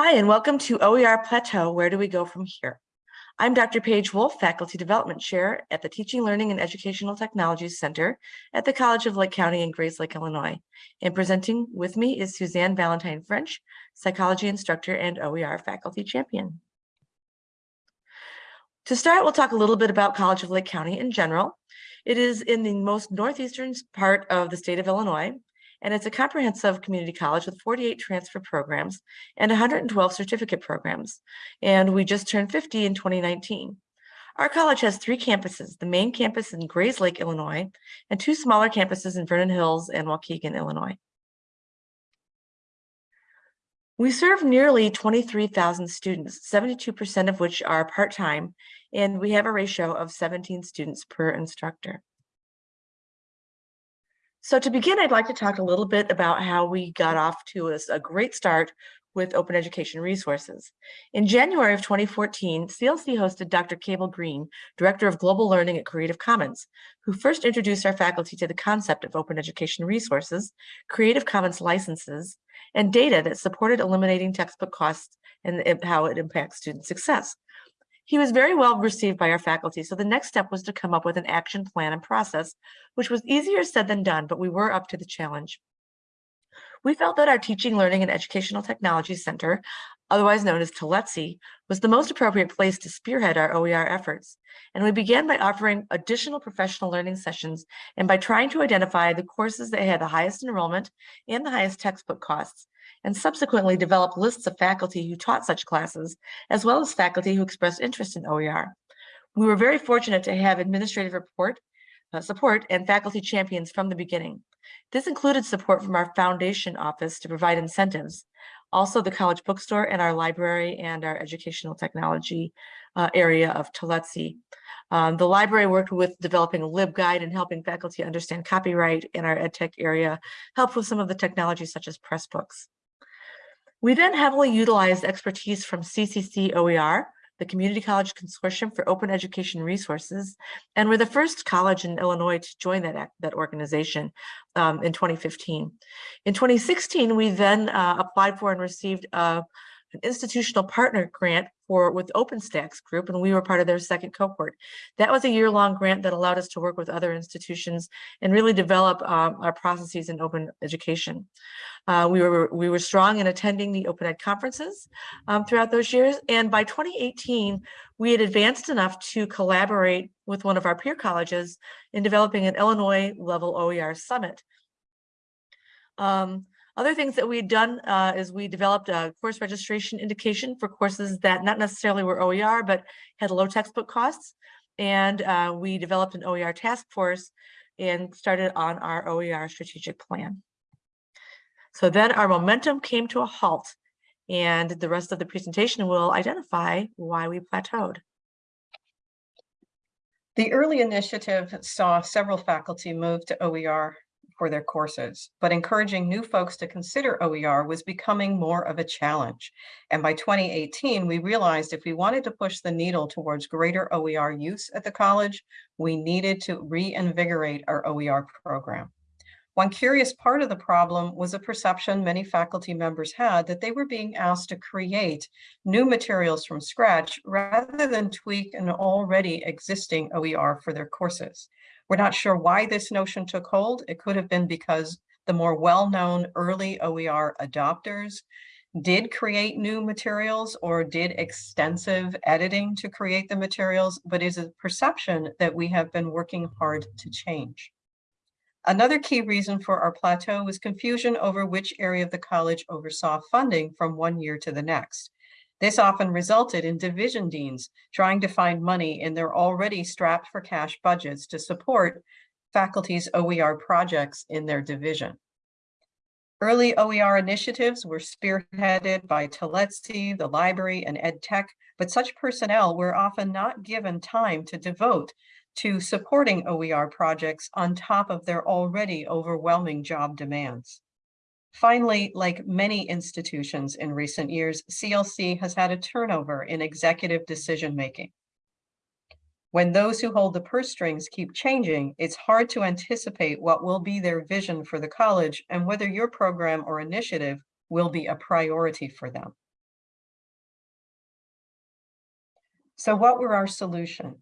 Hi, and welcome to OER Plateau. Where do we go from here? I'm Dr. Paige Wolf, Faculty Development Chair at the Teaching, Learning, and Educational Technologies Center at the College of Lake County in Grayslake, Illinois. And presenting with me is Suzanne Valentine French, Psychology Instructor and OER Faculty Champion. To start, we'll talk a little bit about College of Lake County in general. It is in the most northeastern part of the state of Illinois, and it's a comprehensive community college with 48 transfer programs and 112 certificate programs. And we just turned 50 in 2019. Our college has three campuses, the main campus in Grayslake, Illinois, and two smaller campuses in Vernon Hills and Waukegan, Illinois. We serve nearly 23,000 students, 72% of which are part-time, and we have a ratio of 17 students per instructor. So to begin, I'd like to talk a little bit about how we got off to a, a great start with open education resources. In January of 2014, CLC hosted Dr. Cable Green, Director of Global Learning at Creative Commons, who first introduced our faculty to the concept of open education resources, Creative Commons licenses, and data that supported eliminating textbook costs and how it impacts student success. He was very well received by our faculty, so the next step was to come up with an action plan and process, which was easier said than done, but we were up to the challenge. We felt that our Teaching, Learning, and Educational Technology Center, otherwise known as TLETC, was the most appropriate place to spearhead our OER efforts. And we began by offering additional professional learning sessions and by trying to identify the courses that had the highest enrollment and the highest textbook costs, and subsequently developed lists of faculty who taught such classes, as well as faculty who expressed interest in OER. We were very fortunate to have administrative report, uh, support and faculty champions from the beginning. This included support from our foundation office to provide incentives, also the college bookstore and our library and our educational technology uh, area of TLETC. Um, the library worked with developing a LibGuide and helping faculty understand copyright in our EdTech area, helped with some of the technology such as Pressbooks. We then heavily utilized expertise from CCC OER, the Community College Consortium for Open Education Resources, and we're the first college in Illinois to join that, that organization um, in 2015. In 2016, we then uh, applied for and received uh, an institutional partner grant for with OpenStax Group, and we were part of their second cohort. That was a year-long grant that allowed us to work with other institutions and really develop um, our processes in open education. Uh, we were we were strong in attending the Open Ed conferences um, throughout those years, and by 2018, we had advanced enough to collaborate with one of our peer colleges in developing an Illinois level OER summit. Um, other things that we'd done uh, is we developed a course registration indication for courses that not necessarily were OER, but had low textbook costs. And uh, we developed an OER task force and started on our OER strategic plan. So then our momentum came to a halt and the rest of the presentation will identify why we plateaued. The early initiative saw several faculty move to OER for their courses, but encouraging new folks to consider OER was becoming more of a challenge. And by 2018, we realized if we wanted to push the needle towards greater OER use at the college, we needed to reinvigorate our OER program. One curious part of the problem was a perception many faculty members had that they were being asked to create new materials from scratch rather than tweak an already existing OER for their courses. We're not sure why this notion took hold. It could have been because the more well-known early OER adopters did create new materials or did extensive editing to create the materials, but is a perception that we have been working hard to change. Another key reason for our plateau was confusion over which area of the college oversaw funding from one year to the next. This often resulted in division deans trying to find money in their already strapped for cash budgets to support faculty's OER projects in their division. Early OER initiatives were spearheaded by TLETC, the library, and EdTech, but such personnel were often not given time to devote to supporting OER projects on top of their already overwhelming job demands. Finally, like many institutions in recent years, CLC has had a turnover in executive decision-making. When those who hold the purse strings keep changing, it's hard to anticipate what will be their vision for the college and whether your program or initiative will be a priority for them. So what were our solutions?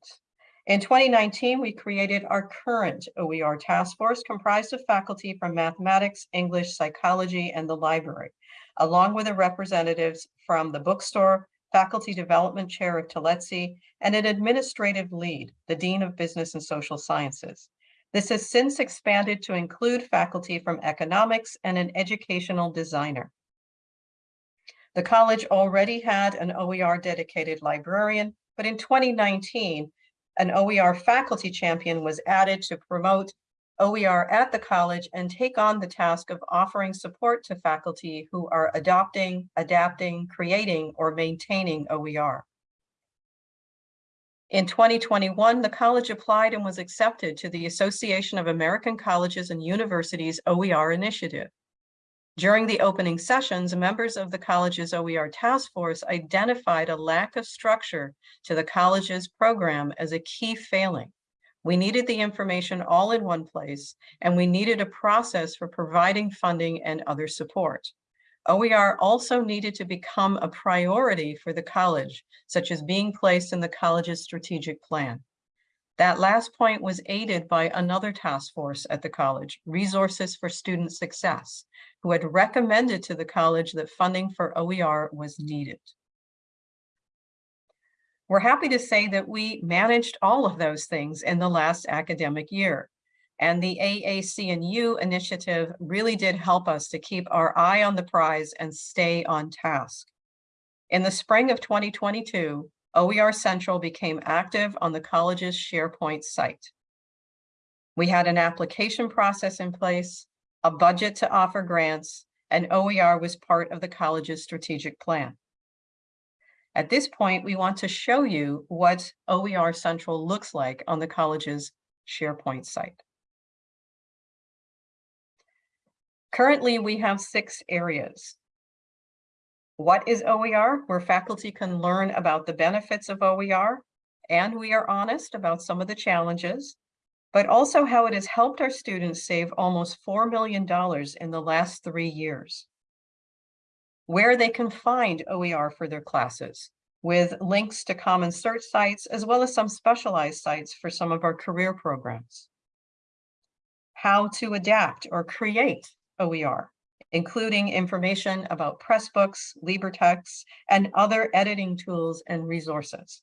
In 2019, we created our current OER task force comprised of faculty from mathematics, English, psychology, and the library, along with the representatives from the bookstore, faculty development chair of TLETC, and an administrative lead, the Dean of Business and Social Sciences. This has since expanded to include faculty from economics and an educational designer. The college already had an OER dedicated librarian, but in 2019, an OER faculty champion was added to promote OER at the college and take on the task of offering support to faculty who are adopting, adapting, creating, or maintaining OER. In 2021, the college applied and was accepted to the Association of American Colleges and Universities OER initiative. During the opening sessions, members of the college's OER task force identified a lack of structure to the college's program as a key failing. We needed the information all in one place, and we needed a process for providing funding and other support. OER also needed to become a priority for the college, such as being placed in the college's strategic plan. That last point was aided by another task force at the college, Resources for Student Success, who had recommended to the college that funding for OER was needed. We're happy to say that we managed all of those things in the last academic year. And the AAC&U initiative really did help us to keep our eye on the prize and stay on task. In the spring of 2022, OER Central became active on the college's SharePoint site. We had an application process in place, a budget to offer grants, and OER was part of the college's strategic plan. At this point, we want to show you what OER Central looks like on the college's SharePoint site. Currently, we have six areas. What is OER? Where faculty can learn about the benefits of OER, and we are honest about some of the challenges, but also how it has helped our students save almost $4 million in the last three years. Where they can find OER for their classes, with links to common search sites, as well as some specialized sites for some of our career programs. How to adapt or create OER, including information about Pressbooks, LibreText, and other editing tools and resources.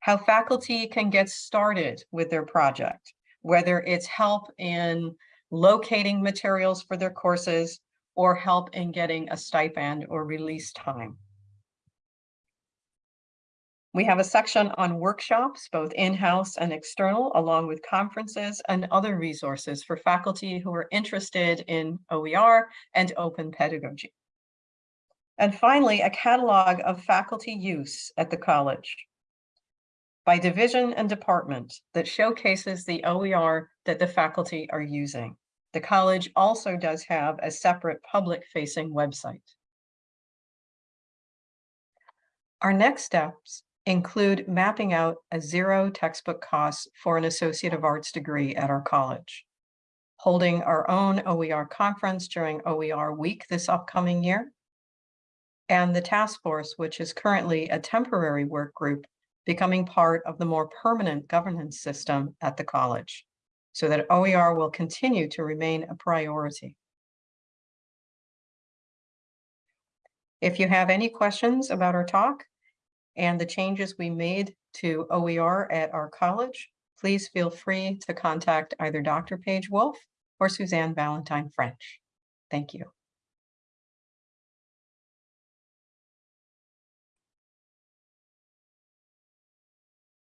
How faculty can get started with their project, whether it's help in locating materials for their courses or help in getting a stipend or release time. We have a section on workshops, both in-house and external, along with conferences and other resources for faculty who are interested in OER and open pedagogy. And finally, a catalog of faculty use at the college by division and department that showcases the OER that the faculty are using. The college also does have a separate public-facing website. Our next steps include mapping out a zero textbook cost for an Associate of Arts degree at our college, holding our own OER conference during OER week this upcoming year, and the task force, which is currently a temporary work group, becoming part of the more permanent governance system at the college, so that OER will continue to remain a priority. If you have any questions about our talk, and the changes we made to OER at our college, please feel free to contact either Dr. Paige Wolf or Suzanne Valentine French. Thank you.